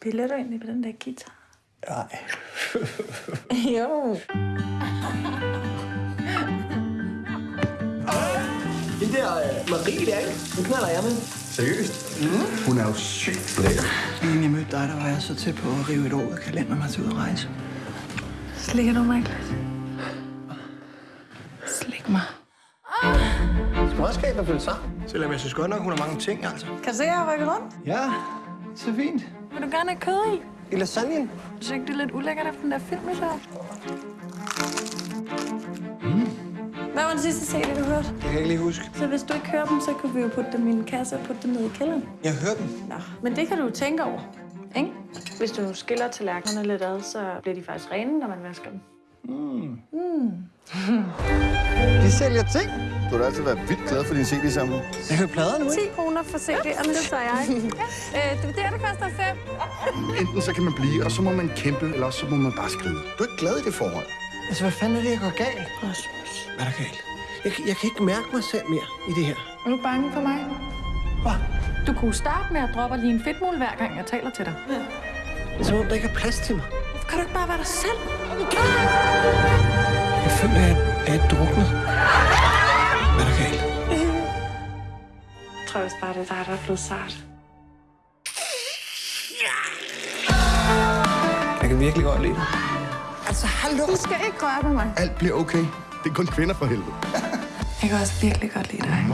Spiller du egentlig på den der guitar? Nej. jo. Den der uh, Marie der, ikke? Den knaller jeg med. Seriøst? Mm. Hun er jo sygt lækker. Inden jeg mødte dig, der var jeg så tæt på at rive et år ud af kalenderen mig til ud at rejse. Slikker du mig, Niklas? Slik mig. Småskab er følt sammen. Selvom jeg synes godt nok, hun har mange ting, altså. Kan du se, at jeg har rykket rundt? Ja, så fint. Vil du gerne have kød i? I lasagnen? Synes du ikke, det er lidt ulækkert efter den der film, så? Hvad var den sidste serie, du hørte? Det kan jeg ikke lige huske. Så hvis du ikke hører dem, så kan vi jo putte dem i en kasse og putte dem ned i kælderen. Jeg hørte den. Nå, men det kan du jo tænke over, ikke? Hvis du nu skiller tallerkenerne lidt ad, så bliver de faktisk rene, når man vasker dem. De sælger ting. Du har da altid været vildt glad for din CD-samling. Jeg hører plader nu, 10 ikke? kroner for CD'erne, det tager jeg. øh, det, der, det koster 5. Enten så kan man blive, og så må man kæmpe, eller også så må man bare skride. Du er ikke glad i det forhold. Altså, hvad fanden er det, jeg går galt? Rasmus. Hvad er der galt? Jeg, jeg kan ikke mærke mig selv mere i det her. Er du bange for mig? Hvad? Du kunne starte med at droppe lige en fedtmul, hver gang jeg taler til dig. Ja. Det er som om, der ikke er plads til mig. Hvorfor kan du ikke bare være dig selv? Jeg føler, at jeg er druknet. Hvad er der galt? Jeg tror også bare, det er dig, der er blevet sart. Jeg kan virkelig godt lide det. Altså, hallo? Du skal ikke røre ved mig. Alt bliver okay. Det er kun kvinder for helvede. Jeg kan også virkelig godt lide dig.